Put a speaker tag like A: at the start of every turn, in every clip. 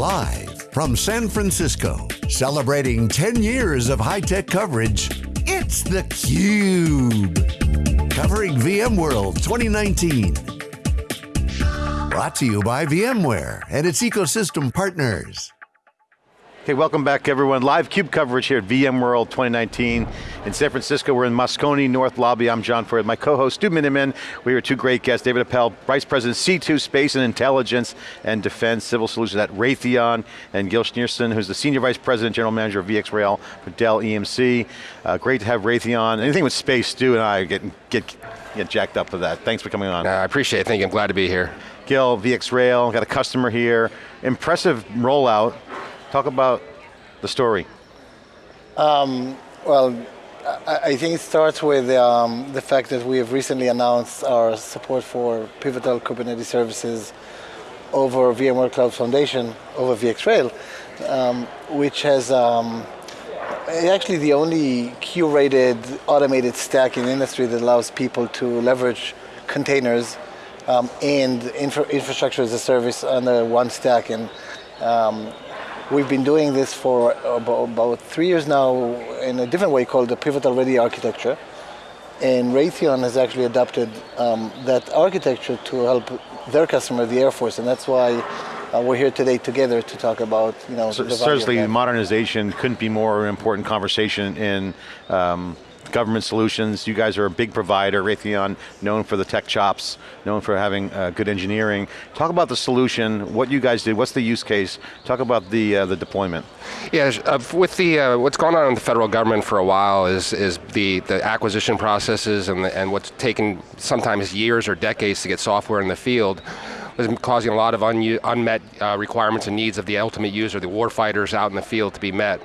A: Live from San Francisco, celebrating 10 years of high-tech coverage, it's theCUBE. Covering VMworld 2019. Brought to you by VMware and its ecosystem partners.
B: Okay, welcome back everyone. Live CUBE coverage here at VMworld 2019 in San Francisco. We're in Moscone North Lobby. I'm John Furrier, my co-host Stu Miniman. We have two great guests, David Appel, Vice President C2 Space and Intelligence and Defense Civil Solutions at Raytheon, and Gil Shneorson, who's the Senior Vice President, General Manager of VxRail for Dell EMC. Uh, great to have Raytheon. Anything with space, Stu and I get, get, get jacked up for that. Thanks for coming on.
C: Uh, I appreciate it, thank you, I'm glad to be here.
B: Gil, VxRail, got a customer here. Impressive rollout Talk about the story.
D: Um, well, I, think it starts with um, the fact that we have recently announced our support for Pivotal Kubernetes services over VMware Cloud Foundation, over VxRail, um, which has um, actually the only curated automated stack in the industry that allows people to leverage containers um, and infra infrastructure as a service under one stack. And um, We've been doing this for about, three years now in a different way called the Pivotal Ready architecture. And Raytheon has actually adopted um, that architecture to help their customer, the Air Force, and that's why uh, we're here today together to talk about, you know,
B: so, Certainly modernization couldn't be more important conversation in um, government solutions. You guys are a big provider, Raytheon, known for the tech chops, known for having uh, good engineering. Talk about the solution, what you guys did, what's the use case? Talk about the uh, the deployment.
C: Yeah, uh, with the uh, what's on in the federal government for a while is is the the acquisition processes and the, and what's taken sometimes years or decades to get software in the field was causing a lot of unmet uh, requirements and needs of the ultimate user, the warfighters out in the field to be met.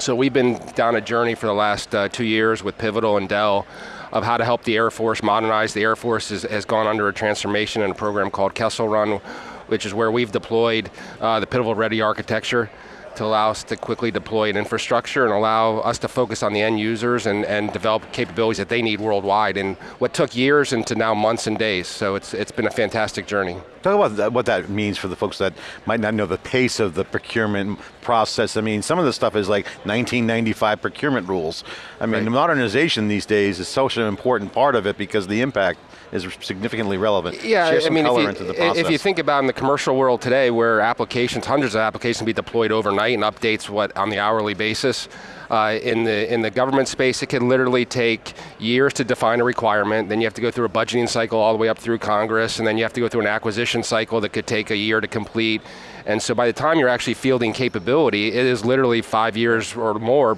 C: So we've been down a journey for the last uh, two years with Pivotal and Dell of how to help the Air Force modernize. The Air Force is, has gone under a transformation in a program called Kessel Run, which is where we've deployed uh, the Pivotal Ready architecture to allow us to quickly deploy an infrastructure and allow us to focus on the end users and, and develop capabilities that they need worldwide and what took years into now months and days. So it's, it's been a fantastic journey.
B: Talk about what that means for the folks that might not know the pace of the procurement process. I mean, some of the stuff is like 1995 procurement rules. I mean, right. modernization these days is such an important part of it because the impact is significantly relevant.
C: Yeah, I mean, if you,
B: into the process.
C: If you think about in the commercial world today where applications, hundreds of applications be deployed overnight and updates what on the hourly basis, uh, in, the, in the government space, it can literally take years to define a requirement, then you have to go through a budgeting cycle all the way up through Congress, and then you have to go through an acquisition cycle that could take a year to complete. And so by the time you're actually fielding capability, it is literally five years or more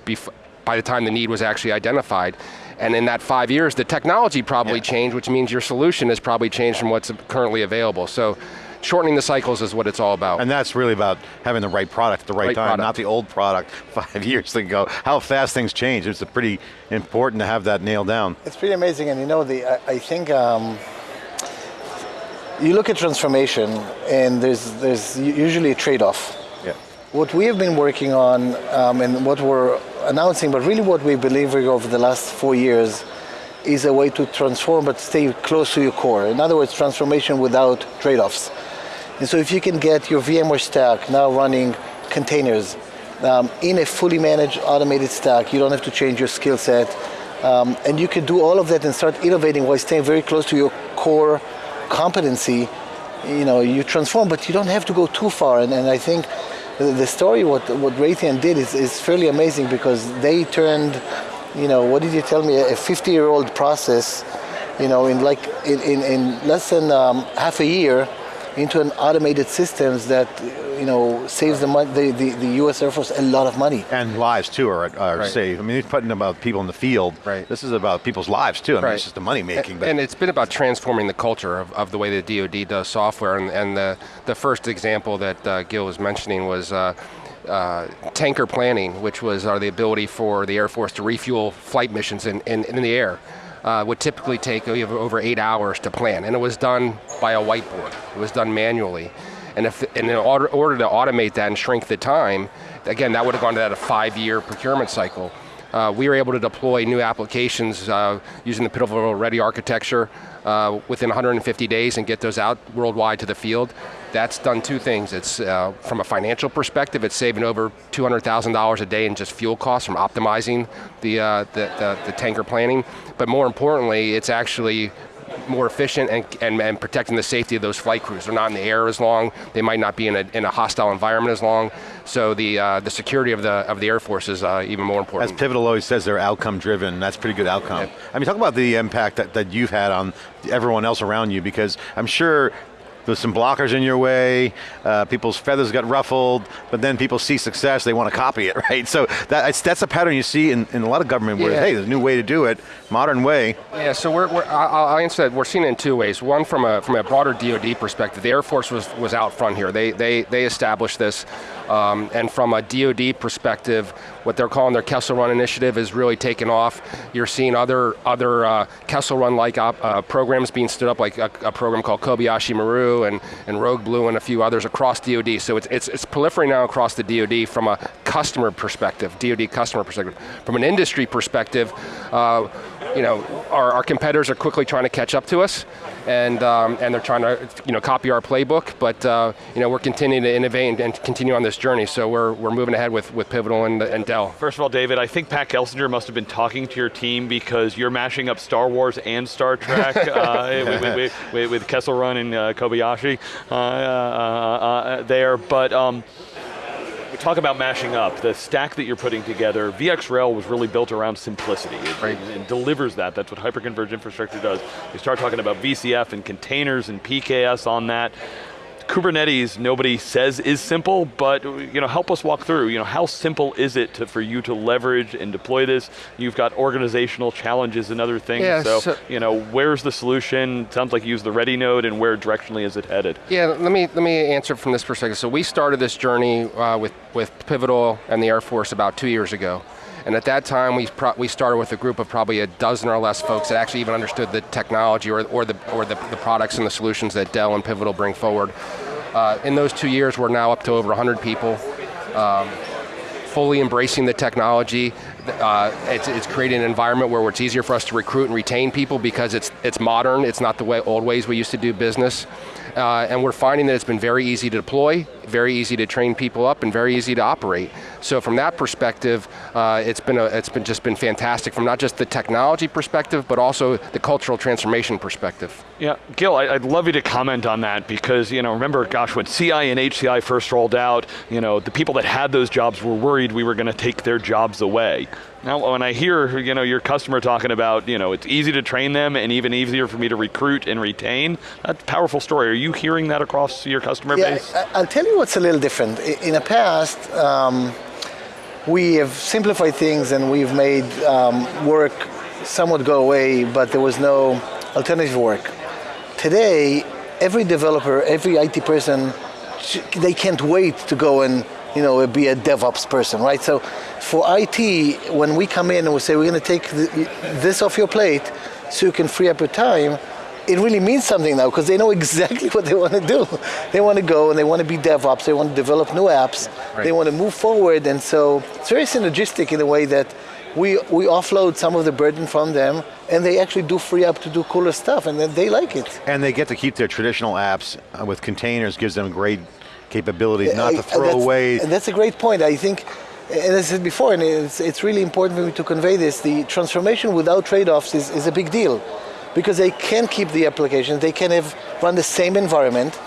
C: by the time the need was actually identified. And in that five years, the technology probably yeah. changed, which means your solution has probably changed from what's currently available. So shortening the cycles is what it's all about.
B: And that's really about having the right product at the right, right time, product. not the old product five years ago. How fast things change, it's pretty important to have that nailed down.
D: It's pretty amazing, and you know, the I, I think, um, you look at transformation, and there's, there's usually a trade-off.
B: Yeah.
D: What we have been working on, um, and what we're announcing, but really what we've believe over the last four years is a way to transform but stay close to your core. In other words, transformation without trade-offs. And so if you can get your VMware stack now running containers um, in a fully managed automated stack, you don't have to change your skill set, um, and you can do all of that and start innovating while staying very close to your core competency, you know, you transform, but you don't have to go too far. And, and I think the story what what Raytheon did is, is fairly amazing because they turned, you know, what did you tell me, a 50 year old process, you know, in like in, in, in less than um, half a year into an automated systems that you know saves the, the, the, the, U.S. Air Force a lot of money.
B: And lives too are, are right. saved. I mean, he's putting about people in the field.
C: Right.
B: This is about people's lives too. I mean, right. it's just the money making.
C: And, and, it's been about transforming the culture of, of the way the DoD does software. And, and the the first example that uh, Gil was mentioning was. Uh, uh, tanker planning, which was uh, the ability for the Air Force to refuel flight missions in, in, in the air uh, would typically take over eight hours to plan, and it was done by a whiteboard. It was done manually. And, if, and in order, order to automate that and shrink the time, again, that would have gone to that a five-year procurement cycle. Uh, we were able to deploy new applications uh, using the Pivotal Ready architecture uh, within 150 days and get those out worldwide to the field. That's done two things. It's uh, from a financial perspective, it's saving over $200,000 a day in just fuel costs from optimizing the, uh, the, the, the tanker planning. But more importantly, it's actually more efficient and, and, and, protecting the safety of those flight crews. They're not in the air as long, they might not be in a, in a hostile environment as long, so the, uh, the security of the, of the Air Force is uh, even more important.
B: As Pivotal always says, they're outcome driven, that's pretty good outcome. I mean, talk about the impact that, that you've had on everyone else around you, because I'm sure there's some blockers in your way, uh, people's feathers got ruffled, but then people see success, they want to copy it, right? So that, that's a pattern you see in, in a lot of government where, yeah. hey, there's a new way to do it, modern way.
C: Yeah, so we're, we're I'll, I'll answer that, we're seeing it in two ways. One, from a, from a broader DoD perspective, the Air Force was, was out front here. They, they, they established this, um, and from a DoD perspective, what they're calling their Kessel Run initiative is really taken off. You're seeing other, other uh, Kessel Run-like uh, programs being stood up, like a, a program called Kobayashi Maru and, and Rogue Blue and a few others across DoD. So it's, it's, it's proliferating now across the DoD from a customer perspective, DoD customer perspective. From an industry perspective, uh, you know, our, our, competitors are quickly trying to catch up to us, and um, and they're trying to you know copy our playbook. But uh, you know, we're continuing to innovate and, and, continue on this journey. So we're we're moving ahead with with Pivotal and, and Dell.
E: First of all, David, I think Pat Gelsinger must have been talking to your team because you're mashing up Star Wars and Star Trek uh, with, with, with, Kessel Run and uh, Kobayashi uh, uh, uh, there, but. Um, we talk about mashing up, the stack that you're putting together, VxRail was really built around simplicity. It, right. it, it delivers that, that's what hyperconverged infrastructure does. You start talking about VCF and containers and PKS on that. Kubernetes, nobody says is simple, but you know, help us walk through. You know, how simple is it to, for you to leverage and deploy this? You've got organizational challenges and other things. Yeah, so, so, you know, where's the solution? Sounds like you use the ready node, and where directionally is it headed?
C: Yeah, let me let me answer from this perspective. So we started this journey uh, with with Pivotal and the Air Force about two years ago. And at that time, we, we started with a group of probably a dozen or less folks that actually even understood the technology or, or, the, or the, the products and the solutions that Dell and Pivotal bring forward. Uh, in those two years, we're now up to over 100 people. Um, fully embracing the technology. Uh, it's, it's, creating an environment where it's easier for us to recruit and retain people because it's, it's modern, it's not the way, old ways we used to do business. Uh, and we're finding that it's been very easy to deploy, very easy to train people up, and very easy to operate. So from that perspective, uh, it's been a, it's been just been fantastic from not just the technology perspective, but also the cultural transformation perspective.
E: Yeah, Gil, I'd love you to comment on that because you know, remember, gosh, when CI and HCI first rolled out, you know, the people that had those jobs were worried we were going to take their jobs away. Now, when I hear you know your customer talking about you know it's easy to train them and even easier for me to recruit and retain, that's a powerful story. Are you hearing that across your customer
D: yeah,
E: base?
D: I'll tell you what's a little different. In the past, um, we have simplified things and we've made um, work somewhat go away, but there was no alternative work. Today, every developer, every IT person, they can't wait to go and you know, be a DevOps person, right? So for IT, when we come in and we say we're going to take this off your plate so you can free up your time, it really means something now because they know exactly what they want to do. They want to go and they want to be DevOps, they want to develop new apps, right. they want to move forward, and so it's very synergistic in a way that we, we offload some of the burden from them and they actually do free up to do cooler stuff and then they like it.
B: And they get to keep their traditional apps uh, with containers, gives them great capabilities, not to throw
D: and
B: away.
D: And that's a great point. I think, and as I said before, and it's, it's really important for me to convey this, the transformation without trade-offs is, is a big deal. Because they can keep the applications, they can have run the same environment,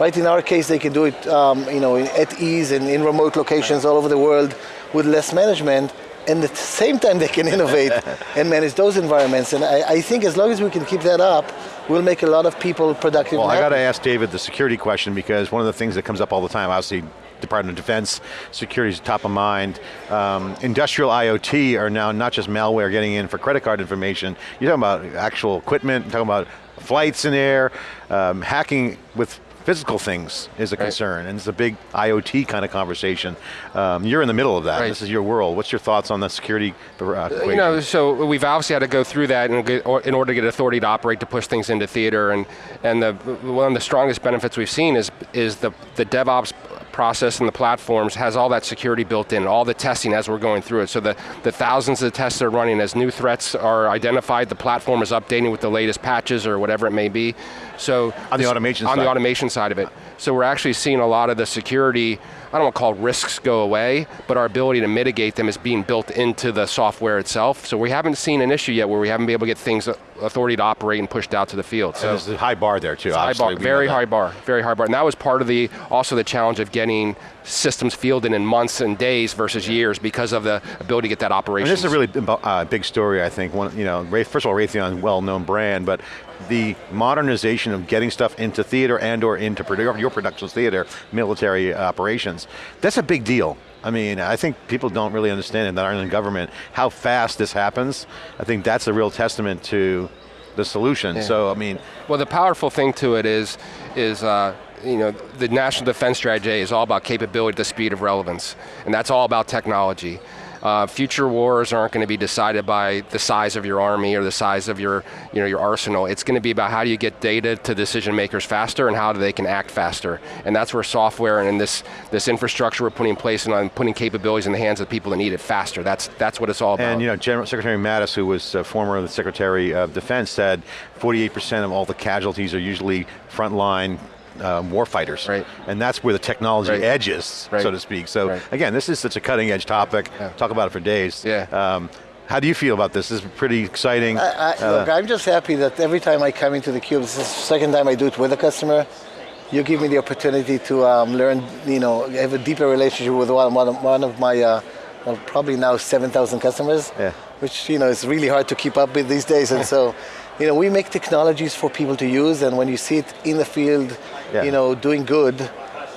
D: right? In our case, they can do it um, you know, at ease and in remote locations all over the world with less management, and at the same time they can innovate and manage those environments. And I, I, think as long as we can keep that up, we'll make a lot of people productive.
B: Well, I got to ask David the security question because one of the things that comes up all the time, obviously Department of Defense, security is top of mind. Um, industrial IoT are now not just malware getting in for credit card information, you're talking about actual equipment, talking about flights in air, um, hacking with physical things is a right. concern, and it's a big IoT kind of conversation. Um, you're in the middle of that. Right. This is your world. What's your thoughts on the security uh,
C: You know, so we've obviously had to go through that in, in order to get authority to operate to push things into theater, and and the one of the strongest benefits we've seen is is the the DevOps process and the platforms has all that security built in, all the testing as we're going through it. So the, the thousands of tests that are running as new threats are identified, the platform is updating with the latest patches or whatever it may be. So
B: On the automation
C: on
B: side.
C: the automation side of it. So we're actually seeing a lot of the security, I don't want to call risks go away, but our ability to mitigate them is being built into the software itself. So we haven't seen an issue yet where we haven't been able to get things, uh, authority to operate and pushed out to the field. So
B: There's a high bar there too,
C: high bar, very high bar, very high bar. And that was part of the, also the challenge of getting systems fielded in months and days versus years because of the ability to get that operation.
B: this is a really uh, big story, I think. One, you know, first of all, Raytheon, well-known brand, but the modernization of getting stuff into theater and or into produ- your productions theater, military operations, that's a big deal. I mean, I think people don't really understand it that aren't in government, how fast this happens. I think that's a real testament to the solution. So, I mean,
C: Well, the powerful thing to it is, is uh, you know, the national defense strategy is all about capability at the speed of relevance, and that's all about technology. Uh, future wars aren't going to be decided by the size of your army or the size of your, you know, your arsenal. It's going to be about how do you get data to decision makers faster and how do they can act faster. And that's where software and this, this infrastructure we're putting in place and on putting capabilities in the hands of people that need it faster. That's, that's what it's all about.
B: And you know, General Secretary Mattis, who was uh, former Secretary of Defense, said 48% of all the casualties are usually frontline um, warfighters.
C: Right.
B: And that's where the technology
C: Right.
B: edges,
C: Right.
B: so to speak. So
C: Right.
B: again, this is such a cutting edge topic.
C: Yeah.
B: Talk about it for days.
C: Yeah.
B: Um, how do you feel about this? This is pretty exciting.
D: I,
B: Uh,
D: look, I'm just happy that every time I come into the cube, this is the second time I do it with a customer. You give me the opportunity to um, learn, you know, have a deeper relationship with one, one, of, one of my, uh, well, probably now 7,000 customers,
B: Yeah.
D: which, you know, is really hard to keep up with these days. And so, you know, we make technologies for people to use, and when you see it in the field,
B: Yeah.
D: you know, doing good,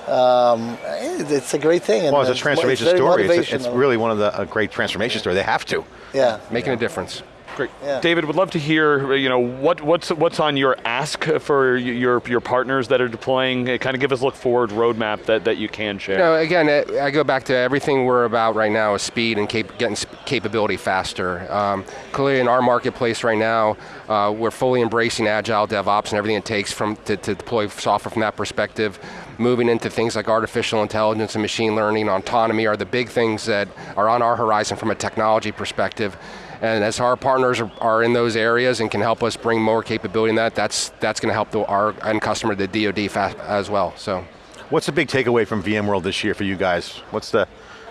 D: um, it's a great thing. and
B: well, it's a transformation
D: very
B: story. It's, it's really one of the a great transformation story. They have to.
D: yeah.
C: Making a difference.
E: Great.
D: Yeah.
E: David, would love to hear, you know, what, what's, what's on your ask for your, your partners that are deploying, kind of give us a look forward roadmap that, that you can share.
C: You know, again, I go back to everything we're about right now is speed and cap- getting capability faster. Um, clearly, in our marketplace right now, uh, we're fully embracing agile DevOps and everything it takes from to, to deploy software from that perspective. Moving into things like artificial intelligence and machine learning, autonomy are the big things that are on our horizon from a technology perspective. And as our partners are, are in those areas and can help us bring more capability in that, that's that's going to help the, our end customer, the DoD, fa- as well. So.
B: What's the big takeaway from VMworld this year for you guys? What's the,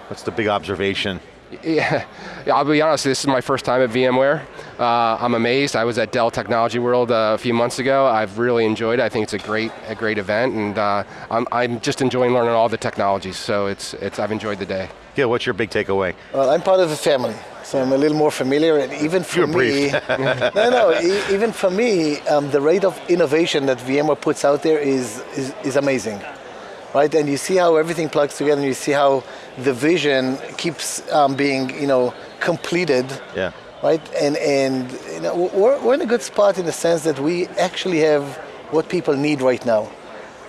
B: what's the big observation?
C: Yeah, yeah, I'll be honest, this is my first time at VMware. Uh, I'm amazed. I was at Dell Technology World uh, a few months ago. I've really enjoyed it. I think it's a great, a great event, and uh, I'm, I'm just enjoying learning all the technologies, so it's, it's, I've enjoyed the day.
B: Gil, what's your big takeaway?
D: Well, I'm part of the family, so I'm a little more familiar. And even for
B: You're
D: me, no, no, e- even for me, um, the rate of innovation that VMware puts out there is, is is amazing, right? And you see how everything plugs together, and you see how the vision keeps um, being, you know, completed.
B: Yeah.
D: Right, and and you know, we're, we're in a good spot in the sense that we actually have what people need right now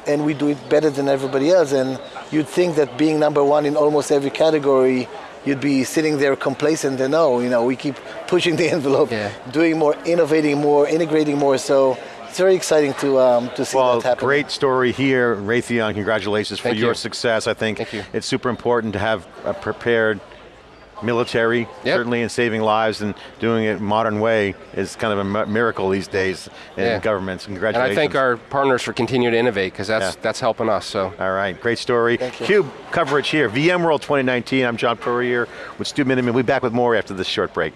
D: and we do it better than everybody else. And you'd think that being number one in almost every category, you'd be sitting there complacent. And no, you know, we keep pushing the envelope,
C: Yeah.
D: doing more, innovating more, integrating more. So it's very exciting to um, to see
B: Well,
D: that happen.
B: great story here, Raytheon. Congratulations for
C: Thank
B: your success. I think
C: you.
B: it's super important to have a prepared military,
C: Yep.
B: certainly in saving lives and doing it modern way is kind of a miracle these days in
C: Yeah.
B: governments.
C: And
B: Congratulations.
C: I thank our partners for continuing to innovate, because that's,
B: Yeah.
C: that's helping us, so.
B: All right, great story. Cube coverage here, VMworld 2019. I'm John Furrier with Stu Miniman. We'll be back with more after this short break.